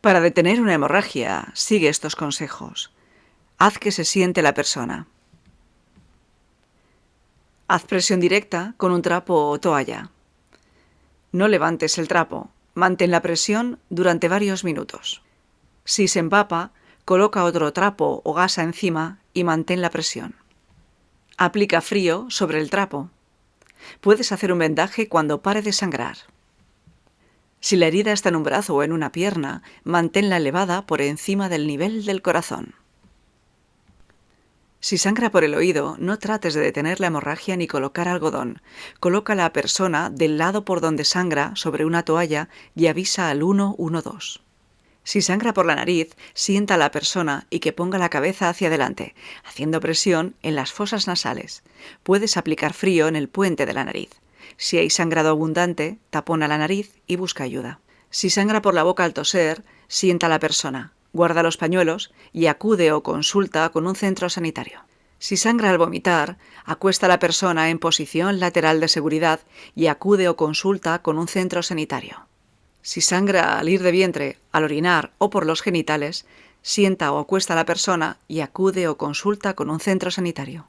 Para detener una hemorragia, sigue estos consejos. Haz que se siente la persona. Haz presión directa con un trapo o toalla. No levantes el trapo, mantén la presión durante varios minutos. Si se empapa, coloca otro trapo o gasa encima y mantén la presión. Aplica frío sobre el trapo. Puedes hacer un vendaje cuando pare de sangrar. Si la herida está en un brazo o en una pierna, manténla elevada por encima del nivel del corazón. Si sangra por el oído, no trates de detener la hemorragia ni colocar algodón. Coloca a la persona del lado por donde sangra sobre una toalla y avisa al 112. Si sangra por la nariz, sienta a la persona y que ponga la cabeza hacia adelante, haciendo presión en las fosas nasales. Puedes aplicar frío en el puente de la nariz. Si hay sangrado abundante, tapona la nariz y busca ayuda. Si sangra por la boca al toser, sienta a la persona, guarda los pañuelos y acude o consulta con un centro sanitario. Si sangra al vomitar, acuesta a la persona en posición lateral de seguridad y acude o consulta con un centro sanitario. Si sangra al ir de vientre, al orinar o por los genitales, sienta o acuesta a la persona y acude o consulta con un centro sanitario.